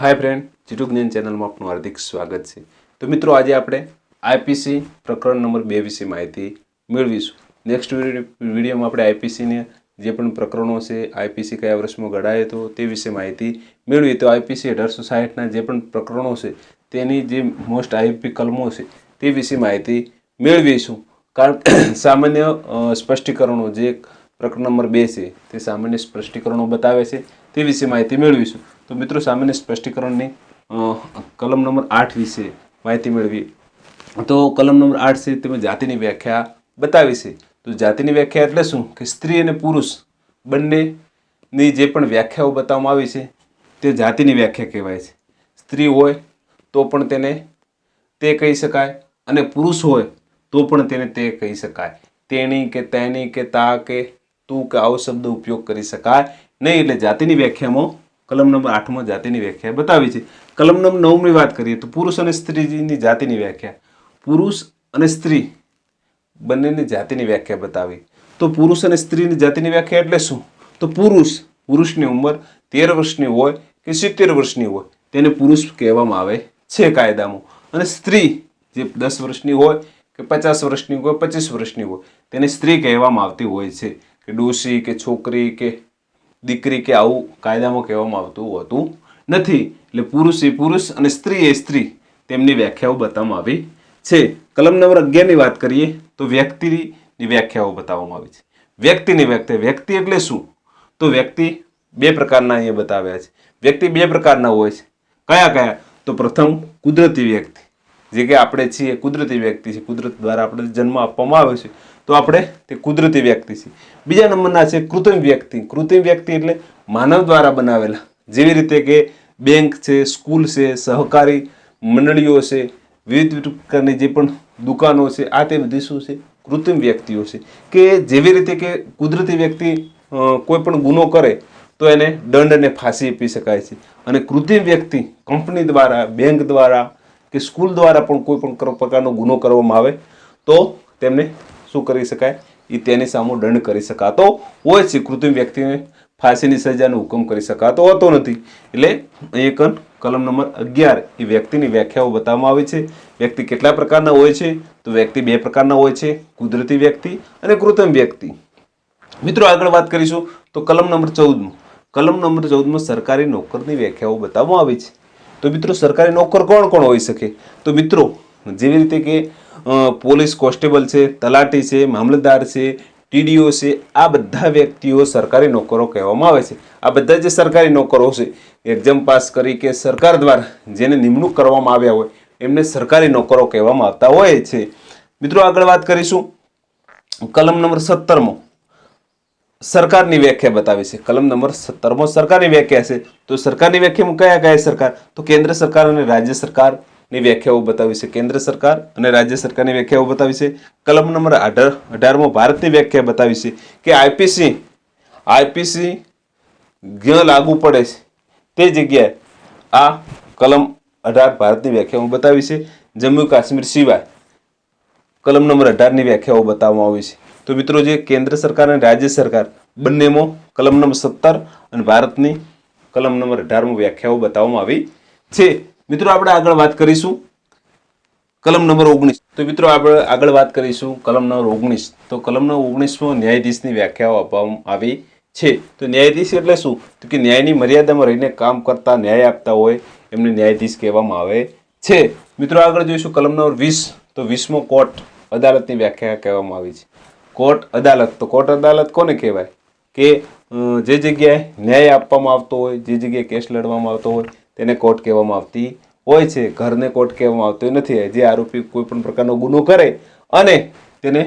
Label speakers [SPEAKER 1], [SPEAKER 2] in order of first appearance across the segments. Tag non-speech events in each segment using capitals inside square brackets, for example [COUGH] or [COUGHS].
[SPEAKER 1] હાય friend Jitu જ્ઞાન ચેનલમાં આપનું હાર્દિક સ્વાગત છે. તો મિત્રો, આજે આપણે આઈપીસી પ્રકરણ નંબર બે વિશે માહિતી મેળવીશું. નેક્સ્ટ વિડીયોમાં આપણે આઈપીસીને જે પણ પ્રકરણો છે આઈપીસી કયા વર્ષમાં ઘડાયો હતો, તે વિશે માહિતી મેળવી તો આઈપીસી અઢારસો સાહીઠના જે પણ પ્રકરણો છે, તેની જે મોસ્ટ આઈપી કલમો છે, તે વિશે માહિતી મેળવીશું. કારણ [COUGHS] સામાન્ય સ્પષ્ટીકરણો જે પ્રકરણ નંબર બે છે, તે સામાન્ય સ્પષ્ટીકરણો બતાવે છે, તે વિશે માહિતી મેળવીશું. તો મિત્રો સામેની સ્પષ્ટીકરણની કલમ નંબર આઠ વિશે માહિતી મેળવી તો કલમ નંબર આઠ છે, તેમાં જાતિની વ્યાખ્યા બતાવી છે. તો જાતિની વ્યાખ્યા એટલે શું? કે સ્ત્રી અને પુરુષ બંનેની જે પણ વ્યાખ્યાઓ બતાવવામાં આવી છે, તે જાતિની વ્યાખ્યા કહેવાય છે. સ્ત્રી હોય તો પણ તેને તે કહી શકાય અને પુરુષ હોય તો પણ તેને તે કહી શકાય. તેણી કે તેની કે તા કે તું કે આવો શબ્દ ઉપયોગ કરી શકાય. નહીં, એટલે જાતિની વ્યાખ્યામાં કલમ નંબર આઠમાં જાતિની વ્યાખ્યા બતાવી છે. કલમ નંબર નવની વાત કરીએ તો પુરુષ અને સ્ત્રીની જાતિની વ્યાખ્યા. પુરુષ અને સ્ત્રી બંનેની જાતિની વ્યાખ્યા બતાવી. તો પુરુષ અને સ્ત્રીની જાતિની વ્યાખ્યા એટલે શું? તો પુરુષ પુરુષની ઉંમર તેર વર્ષની હોય કે સિત્તેર વર્ષની હોય, તેને પુરુષ કહેવામાં આવે છે કાયદામાં. અને સ્ત્રી જે દસ વર્ષની હોય કે પચાસ વર્ષની હોય, પચીસ વર્ષની હોય, તેને સ્ત્રી કહેવામાં આવતી હોય છે. કે ડોશી, કે છોકરી, કે દીકરી કે આવું કાયદામાં કહેવામાં આવતું હોતું નથી. એટલે પુરુષ એ પુરુષ અને સ્ત્રી એ સ્ત્રી તેમની વ્યાખ્યાઓ બતાવવામાં આવી છે. કલમ નંબર અગિયારની વાત કરીએ તો વ્યક્તિની વ્યાખ્યાઓ બતાવવામાં આવી છે. વ્યક્તિની વ્યાખ્યા, વ્યક્તિ એટલે શું? તો વ્યક્તિ બે પ્રકારના અહીંયા બતાવ્યા છે. વ્યક્તિ બે પ્રકારના હોય છે. કયા કયા? તો પ્રથમ કુદરતી વ્યક્તિ. જે કે આપણે છીએ કુદરતી વ્યક્તિ છે કુદરત દ્વારા આપણે જન્મ આપવામાં આવે છે, તો આપણે તે કુદરતી વ્યક્તિ છે બીજા નંબરના છે કૃત્રિમ વ્યક્તિ. કૃત્રિમ વ્યક્તિ એટલે માનવ દ્વારા બનાવેલા. જેવી રીતે કે બેંક છે, સ્કૂલ છે, સહકારી મંડળીઓ છે, વિવિધ પ્રકારની જે પણ દુકાનો છે, આ તે બધી શું છે? કૃત્રિમ વ્યક્તિઓ છે. કે જેવી રીતે કે કુદરતી વ્યક્તિ કોઈ પણ ગુનો કરે, તો એને દંડ અને ફાંસી આપી શકાય છે. અને કૃત્રિમ વ્યક્તિ કંપની દ્વારા, બેંક દ્વારા કે સ્કૂલ દ્વારા પણ કોઈ પણ પ્રકારનો ગુનો કરવામાં આવે, તો તેમને શું કરી શકાય? એ તેની સામે દંડ કરી શકાતો હોય છે, કૃત્રિમ વ્યક્તિને ફાંસીની સજાનો હુકમ કરી શકાતો હોતો નથી. એટલે કન કલમ નંબર અગિયાર એ વ્યક્તિની વ્યાખ્યાઓ બતાવવામાં આવી છે. વ્યક્તિ કેટલા પ્રકારના હોય છે? તો વ્યક્તિ બે પ્રકારના હોય છે. કુદરતી વ્યક્તિ અને કૃત્રિમ વ્યક્તિ. મિત્રો, આગળ વાત કરીશું. તો કલમ નંબર ચૌદમાં. કલમ નંબર ચૌદમાં સરકારી નોકરની વ્યાખ્યાઓ બતાવવામાં આવી છે. તો મિત્રો સરકારી નોકર કોણ કોણ હોઈ શકે? તો મિત્રો, જેવી રીતે કે પોલીસ કોન્સ્ટેબલ છે, તલાટી છે, મામલતદાર છે, ટીડીઓ છે, આ બધા વ્યક્તિઓ સરકારી નોકરો કહેવામાં આવે છે. આ બધા જે સરકારી નોકરો છે, એક્ઝામ પાસ કરી કે સરકાર દ્વારા જેને નિમણૂક કરવામાં આવ્યા હોય, એમને સરકારી નોકરો કહેવામાં આવતા હોય છે. મિત્રો આગળ વાત કરીશું. કલમ નંબર સત્તરમાં. સરકારની વ્યાખ્યા બતાવી છે. કલમ નંબર સત્તરમો સરકારની વ્યાખ્યા છે. તો સરકારની વ્યાખ્યામાં કયા કયા સરકાર? તો કેન્દ્ર સરકાર અને રાજ્ય સરકારની વ્યાખ્યાઓ બતાવી છે. કેન્દ્ર સરકાર અને રાજ્ય સરકારની વ્યાખ્યાઓ બતાવી છે. કલમ નંબર અઢાર, અઢારમો ભારતની વ્યાખ્યા બતાવી છે કે આઈપીસી આઈપીસી જ્યાં લાગુ પડે છે. તે જગ્યાએ આ કલમ અઢાર ભારતની વ્યાખ્યાઓ બતાવી છે. જમ્મુ કાશ્મીર સિવાય કલમ નંબર અઢારની વ્યાખ્યાઓ બતાવવામાં આવી છે. તો મિત્રો જે કેન્દ્ર સરકાર અને રાજ્ય સરકાર બંનેમાં કલમ નંબર સત્તર અને ભારતની કલમ નંબર અઢારમાં વ્યાખ્યાઓ બતાવવામાં આવી છે. મિત્રો આપણે આગળ વાત કરીશું કલમ નંબર ઓગણીસ. તો મિત્રો આપણે આગળ વાત કરીશું કલમ નંબર ઓગણીસ. તો કલમ નંબર ઓગણીસમાં ન્યાયાધીશની વ્યાખ્યાઓ આપવામાં આવી છે. તો ન્યાયાધીશ એટલે શું? તો કે ન્યાયની મર્યાદામાં રહીને કામ કરતા ન્યાય આપતા હોય એમને ન્યાયાધીશ કહેવામાં આવે છે. મિત્રો આગળ જોઈશું કલમ નંબર વીસ. તો વીસમો કોર્ટ અદાલતની વ્યાખ્યા કહેવામાં આવી છે. કોર્ટ અદાલત, તો કોર્ટ અદાલત કોને કહેવાય? કે જે જગ્યાએ ન્યાય આપવામાં આવતો હોય, જે જગ્યાએ કેસ લડવામાં આવતો હોય, તેને કોર્ટ કહેવામાં આવતી હોય છે. ઘરને કોર્ટ કહેવામાં આવતો નથી. જે આરોપી કોઈપણ પ્રકારનો ગુનો કરે અને તેને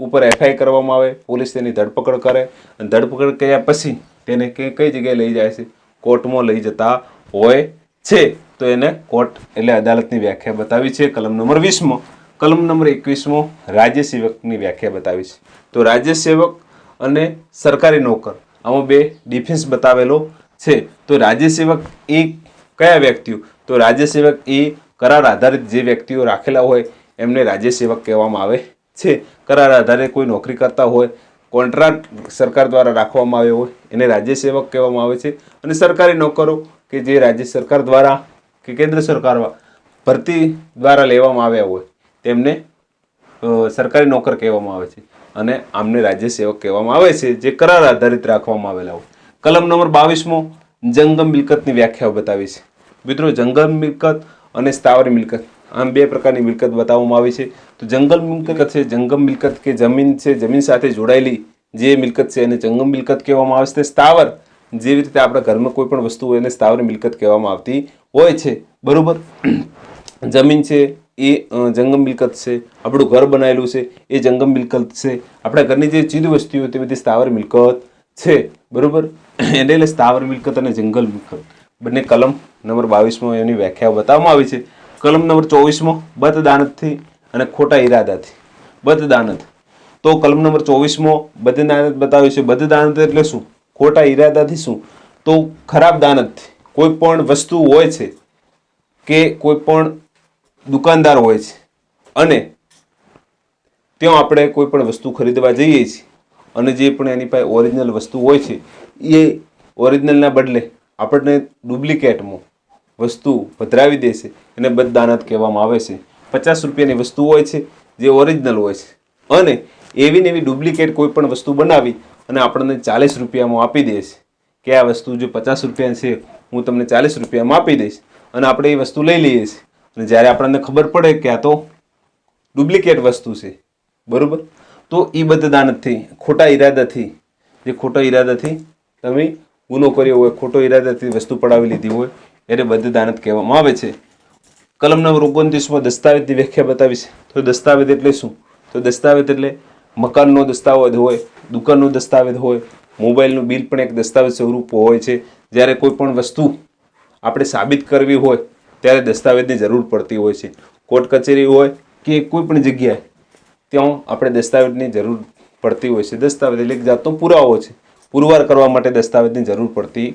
[SPEAKER 1] ઉપર એફઆઈ કરવામાં આવે, પોલીસ તેની ધરપકડ કરે અને ધરપકડ કર્યા પછી તેને કઈ કઈ જગ્યાએ લઈ જાય છે? કોર્ટમાં લઈ જતા હોય છે. તો એને કોર્ટ એટલે અદાલતની વ્યાખ્યા બતાવી છે. કલમ નંબર વીસમાં કલમ નંબર એકવીસમો રાજ્ય સેવકની વ્યાખ્યા બતાવી છે તો રાજ્ય સેવક અને સરકારી નોકર, આમાં બે ડિફેન્સ બતાવેલો છે. તો રાજ્ય સેવક એ કયા વ્યક્તિઓ? તો રાજ્ય સેવક એ કરાર આધારિત જે વ્યક્તિઓ રાખેલા હોય, એમને રાજ્ય સેવક કહેવામાં આવે છે. કરાર આધારે કોઈ નોકરી કરતા હોય, કોન્ટ્રાક્ટ સરકાર દ્વારા રાખવામાં આવ્યો હોય, એને રાજ્ય સેવક કહેવામાં આવે છે. અને સરકારી નોકરો કે જે રાજ્ય સરકાર દ્વારા કે કેન્દ્ર સરકાર ભરતી દ્વારા લેવામાં આવ્યા હોય તેમને સરકારી નોકર કહેવામાં આવે છે. અને આમને રાજ્ય સેવક કહેવામાં આવે છે, જે કરાર આધારિત રાખવામાં આવેલા હોય. કલમ નંબર બાવીસમો જંગમ મિલકતની વ્યાખ્યાઓ બતાવી છે. મિત્રો, જંગમ મિલકત અને સ્થાવર મિલકત, આમ બે પ્રકારની મિલકત બતાવવામાં આવી છે. તો જંગલ મિલકત છે, જંગમ મિલકત કે જમીન છે, જમીન સાથે જોડાયેલી જે મિલકત છે એને જંગમ મિલકત કહેવામાં આવે છે. તે સ્થાવર, જેવી રીતે આપણા ઘરમાં કોઈ પણ વસ્તુ હોય એને સ્થાવર મિલકત કહેવામાં આવતી હોય છે. બરાબર? જમીન છે એ જંગમ મિલકત છે, આપણું ઘર બનાવેલું છે, એ જંગમ મિલકત છે. આપણા ઘરની જે ચીજ વસ્તુઓ તે બધી સ્થાવર મિલકત છે, બરાબર? એને એટલે સ્થાવર મિલકત અને જંગલ મિલકત. બંને કલમ નંબર બાવીસમાં એની વ્યાખ્યા બતાવવામાં આવી છે. કલમ નંબર ચોવીસમાં બદદાનતથી અને ખોટા ઈરાદાથી. બદદાનત. તો કલમ નંબર ચોવીસમાં બદદાનત બતાવ્યું છે. બદદાનત એટલે શું? ખોટા ઈરાદાથી શું? તો ખરાબ દાનતથી. કોઈ પણ વસ્તુ હોય છે કે કોઈ પણ દુકાનદાર હોય છે. અને ત્યાં આપણે કોઈ પણ વસ્તુ ખરીદવા જઈએ છીએ અને જે પણ એની પાસે ઓરિજિનલ વસ્તુ હોય છે, એ ઓરિજિનલના બદલે આપણને ડુપ્લિકેટમાં વસ્તુ પધરાવી દે છે. એને બદદાનત કહેવામાં આવે છે. પચાસ રૂપિયાની વસ્તુ હોય છે જે ઓરિજિનલ હોય છે. અને એવી ને એવી ડુપ્લિકેટ કોઈ પણ વસ્તુ બનાવી અને આપણને ચાલીસ રૂપિયામાં આપી દે છે કે આ વસ્તુ જો પચાસ રૂપિયા છે, હું તમને ચાલીસ રૂપિયામાં આપી દઈશ અને આપણે એ વસ્તુ લઈ લઈએ છીએ. અને જ્યારે આપણને ખબર પડે કે આ તો ડુપ્લિકેટ વસ્તુ છે, બરાબર? તો એ બદદાનતથી ખોટા ઈરાદાથી, જે ખોટા ઈરાદાથી તમે ગુનો કર્યો હોય, ખોટો ઈરાદાથી વસ્તુ પડાવી લીધી હોય, એને બદદાનત કહેવામાં આવે છે. કલમ નંબર ઓગણત્રીસમાં દસ્તાવેજની વ્યાખ્યા બતાવી છે તો દસ્તાવેજ એટલે શું? તો દસ્તાવેજ એટલે મકાનનો દસ્તાવેજ હોય, દુકાનનો દસ્તાવેજ હોય, મોબાઈલનું બિલ પણ એક દસ્તાવેજ સ્વરૂપ હોય છે. જ્યારે કોઈ પણ વસ્તુ આપણે સાબિત કરવી હોય ત્યારે દસ્તાવેજની જરૂર પડતી હોય છે. કોર્ટ કચેરી હોય કે કોઈ પણ જગ્યાએ, ત્યાં આપણે દસ્તાવેજની જરૂર પડતી હોય છે. દસ્તાવેજ એટલે એક જાતનો પુરાવો છે. પુરવાર કરવા માટે દસ્તાવેજની જરૂર પડતી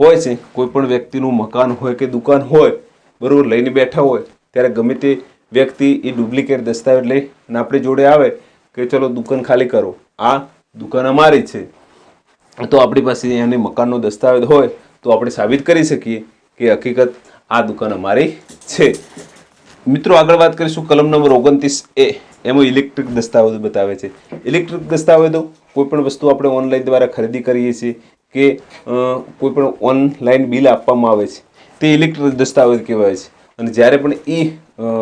[SPEAKER 1] હોય છે. કોઈ પણ વ્યક્તિનું મકાન હોય કે દુકાન હોય, બરાબર લઈને બેઠા હોય, ત્યારે ગમે તે વ્યક્તિ એ ડુપ્લિકેટ દસ્તાવેજ લઈ અને આપણે જોડે આવે કે ચલો દુકાન ખાલી કરો. આ દુકાન અમારી છે. તો આપણી પાસે એની મકાનનો દસ્તાવેજ હોય તો આપણે સાબિત કરી શકીએ કે હકીકત આ દુકાન અમારી છે. મિત્રો, આગળ વાત કરીશું. કલમ નંબર ઓગણત્રીસ એ. એમાં ઇલેક્ટ્રિક દસ્તાવેજો બતાવે છે. ઇલેક્ટ્રિક દસ્તાવેજો કોઈપણ વસ્તુ આપણે ઓનલાઈન દ્વારા ખરીદી કરીએ છીએ કે કોઈપણ કોઈ પણ ઓનલાઈન બિલ આપવામાં આવે છે. તે ઇલેક્ટ્રિક દસ્તાવેજ કહેવાય છે. અને જ્યારે પણ એ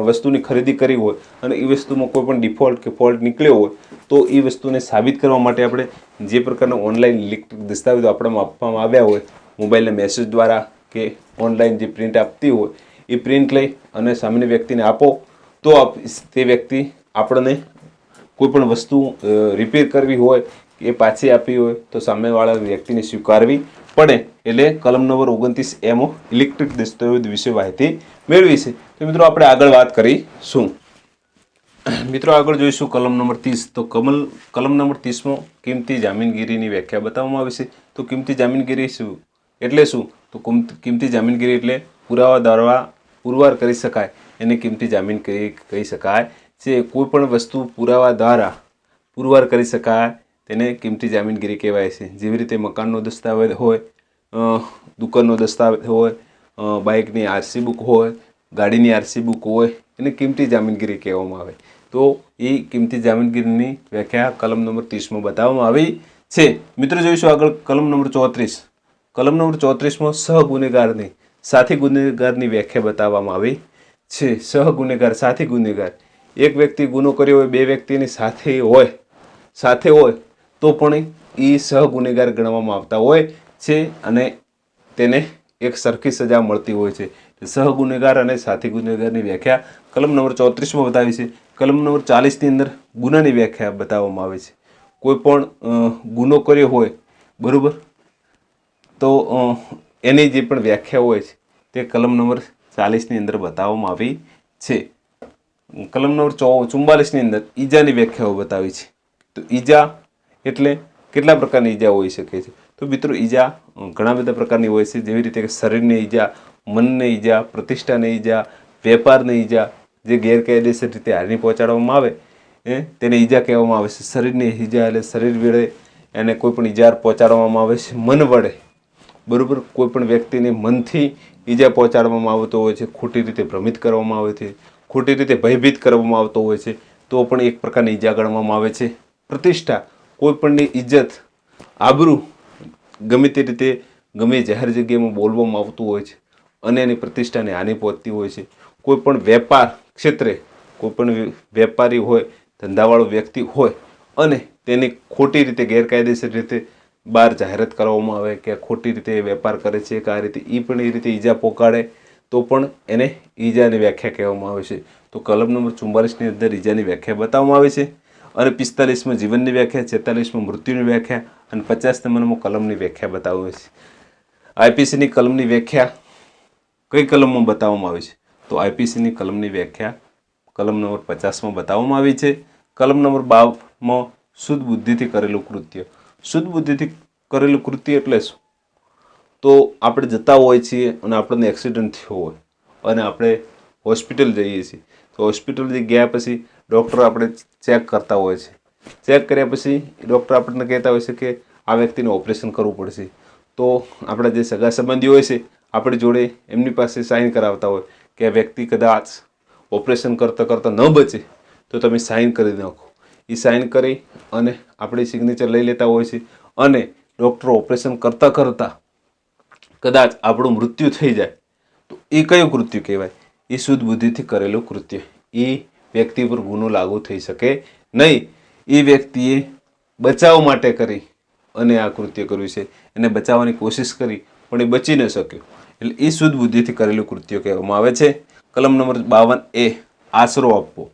[SPEAKER 1] વસ્તુની ખરીદી કરી હોય અને એ વસ્તુમાં કોઈ પણ ડિફોલ્ટ કે ફોલ્ટ નીકળ્યો હોય, તો એ વસ્તુને સાબિત કરવા માટે આપણે જે પ્રકારના ઓનલાઈન ઇલેક્ટ્રિક દસ્તાવેજો આપણામાં આપવામાં આવ્યા હોય, મોબાઈલના મેસેજ દ્વારા કે ઓનલાઈન જે પ્રિન્ટ આપતી હોય, એ પ્રિન્ટ લઈ અને સામેની વ્યક્તિને આપો, તો આપ- તે વ્યક્તિ આપણને કોઈ પણ વસ્તુ રિપેર કરવી હોય, કે પાછી આપવી હોય, તો સામેવાળા વ્યક્તિને સ્વીકારવી પડે. એટલે કલમ નંબર ઓગણત્રીસ એમો ઇલેક્ટ્રિક દસ્તાવેજ વિશે માહિતી મેળવી છે. તો મિત્રો આપણે આગળ વાત કરીશું. મિત્રો આગળ જોઈશું કલમ નંબર ત્રીસ. તો કમલ, કલમ નંબર ત્રીસમાં કિંમતી જામીનગીરીની વ્યાખ્યા બતાવવામાં આવી છે. તો કિંમતી જામીનગીરી શું? એટલે શું? તો કિંમત- જામીનગીરી એટલે પુરાવા દ્વારા પુરવાર કરી શકાય. એને કિંમતી જામીનગીરી કહી શકાય. છે કોઈ પણ વસ્તુ પુરાવા દ્વારા પુરવાર કરી શકાય, તેને કિંમતી જામીનગીરી કહેવાય છે. જેવી રીતે મકાનનો દસ્તાવેજ હોય દુકાનનો દસ્તાવેજ હોય બાઇકની આરસી બુક હોય, ગાડીની આરસી બુક હોય, એને કિંમતી જામીનગીરી કહેવામાં આવે. તો એ કિંમતી જામીનગીરીની વ્યાખ્યા કલમ નંબર ત્રીસમાં બતાવવામાં આવી છે. મિત્રો, જોઈશું આગળ કલમ નંબર ચોત્રીસ. કલમ નંબર ચોત્રીસમાં સહગુનેગારની સાથી ગુનેગારની વ્યાખ્યા બતાવવામાં આવી છે. સહગુનેગાર સાથી ગુનેગાર. એક વ્યક્તિ ગુનો કર્યો હોય, બે વ્યક્તિની સાથે હોય સાથે હોય, તો પણ એ સહગુનેગાર ગણવામાં આવતા હોય છે અને તેને એક સરખી સજા મળતી હોય છે. સહગુનેગાર અને સાથી ગુનેગારની વ્યાખ્યા કલમ નંબર ચોત્રીસમાં બતાવી છે. કલમ નંબર ચાલીસની અંદર ગુનાની વ્યાખ્યા બતાવવામાં આવે છે. કોઈ પણ ગુનો કર્યો હોય, બરાબર? તો એની જે પણ વ્યાખ્યા હોય છે, તે કલમ નંબર ચાલીસની અંદર બતાવવામાં આવી છે. કલમ નંબર ચો ચુમ્બાલીસની અંદર ઈજાની વ્યાખ્યાઓ બતાવી છે. તો ઈજા એટલે કેટલા પ્રકારની ઈજા હોઈ શકે છે? તો મિત્રો, ઈજા ઘણા બધા પ્રકારની હોય છે. જેવી રીતે કે શરીરની ઈજા, મનને ઈજા, પ્રતિષ્ઠાની ઈજા, વેપારની ઈજા, જે ગેરકાયદેસર રીતે હાની પહોંચાડવામાં આવે, એ તેને ઈજા કહેવામાં આવે છે. શરીરની ઈજા એટલે શરીર વડે એને કોઈ પણ ઈજા પહોંચાડવામાં આવે છે. મન વડે. બરાબર? કોઈપણ વ્યક્તિને મનથી ઈજા પહોંચાડવામાં આવતો હોય છે, ખોટી રીતે ભ્રમિત કરવામાં આવે છે, ખોટી રીતે ભયભીત કરવામાં આવતો હોય છે, તો પણ એક પ્રકારની ઈજા ગણવામાં આવે છે. પ્રતિષ્ઠા, કોઈપણની ઇજ્જત આબરૂ ગમે તે રીતે ગમે જાહેર જગ્યામાં બોલવામાં આવતું હોય છે અને એની પ્રતિષ્ઠાને હાનિ પહોંચતી હોય છે. કોઈ પણ વેપાર ક્ષેત્રે કોઈપણ વેપારી હોય, ધંધાવાળો વ્યક્તિ હોય અને તેની ખોટી રીતે, ગેરકાયદેસર રીતે બહાર જાહેરાત કરવામાં આવે કે ખોટી રીતે વેપાર કરે છે, કે આ રીતે એ પણ એ રીતે ઈજા પોકાડે, તો પણ એને ઈજાની વ્યાખ્યા કહેવામાં આવે છે. તો કલમ નંબર ચુમ્માલીસની અંદર ઈજાની વ્યાખ્યા બતાવવામાં આવે છે અને પિસ્તાલીસમાં જીવનની વ્યાખ્યા, છેતાલીસમાં મૃત્યુની વ્યાખ્યા અને પચાસ નંબરમાં કલમની વ્યાખ્યા બતાવવામાં છે. આઈપીસીની કલમની વ્યાખ્યા કઈ કલમમાં બતાવવામાં આવે છે? તો આઈપીસીની કલમની વ્યાખ્યા કલમ નંબર પચાસમાં બતાવવામાં આવી છે. કલમ નંબર બાવમાં શુદ્ધ બુદ્ધિથી કરેલું કૃત્ય. શુદ્ધ બુદ્ધિથી કરેલું કૃત્ય એટલે શું? તો આપણે જતા હોઈએ છીએ અને આપણને એક્સિડન્ટ થયો હોય અને આપણે હોસ્પિટલ જઈએ છીએ. તો હોસ્પિટલ ગયા પછી ડૉક્ટર આપણે ચેક કરતા હોય છે. ચેક કર્યા પછી ડૉક્ટર આપણને કહેતા હોય છે કે આ વ્યક્તિને ઓપરેશન કરવું પડશે. તો આપણા જે સગા સંબંધીઓ હોય છે, આપણી જોડે એમની પાસે સાઇન કરાવતા હોય કે આ વ્યક્તિ કદાચ ઓપરેશન કરતાં કરતાં ન બચે, તો તમે સાઇન કરી નાખો. એ સાઇન કરી અને આપણી સિગ્નેચર લઈ લેતા હોય છે. અને ડૉક્ટરો ઓપરેશન કરતાં કરતાં કદાચ આપણું મૃત્યુ થઈ જાય. તો એ કયું કૃત્ય કહેવાય? એ શુદ્ધ બુદ્ધિથી કરેલું કૃત્ય. એ વ્યક્તિ પર ગુનો લાગુ થઈ શકે નહીં. એ વ્યક્તિએ બચાવ માટે કરી અને આ કૃત્ય કર્યું છે. એને બચાવવાની કોશિશ કરી, પણ એ બચી ન શક્યો. એટલે એ શુદ્ધ બુદ્ધિથી કરેલું કૃત્ય કહેવામાં આવે છે. કલમ નંબર બાવન એ આશરો આપવો.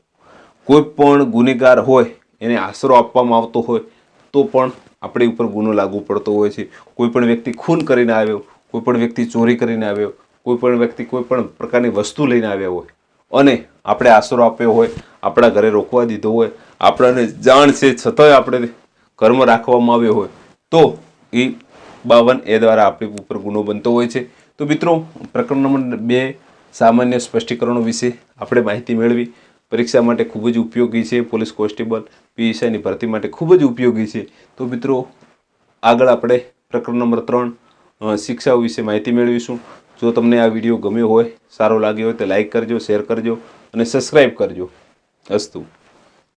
[SPEAKER 1] કોઈ પણ ગુનેગાર હોય એને આશરો આપવામાં આવતો હોય, તો પણ આપણી ઉપર ગુનો લાગુ પડતો હોય છે. કોઈ પણ વ્યક્તિ ખૂન કરીને આવ્યો, કોઈ પણ વ્યક્તિ ચોરી કરીને આવ્યો, કોઈ પણ વ્યક્તિ કોઈ પણ પ્રકારની વસ્તુ લઈને આવ્યા હોય, અને આપણે આશરો આપ્યો હોય, આપણા ઘરે રોકવા દીધો હોય, આપણને જાણ છે છતાંય આપણે કર્મ રાખવામાં આવ્યો હોય, તો એ બાવન એ દ્વારા આપણી ઉપર ગુનો બનતો હોય છે. તો મિત્રો, પ્રકરણ નંબર બે, સામાન્ય સ્પષ્ટીકરણો વિશે આપણે માહિતી મેળવી. પરીક્ષા માટે ખૂબ જ ઉપયોગી છે, પોલીસ કોન્સ્ટેબલ, પીએસઆઈની ભરતી માટે ખૂબ જ ઉપયોગી છે. તો મિત્રો, આગળ આપણે પ્રકરણ નંબર ત્રણ શિક્ષાઓ વિશે માહિતી મેળવીશું. જો તમને આ વીડિયો ગમ્યો હોય, સારો લાગ્યો હોય તો લાઈક કરજો, શેર કરજો અને સબસ્ક્રાઈબ કરજો. અસ્તુ.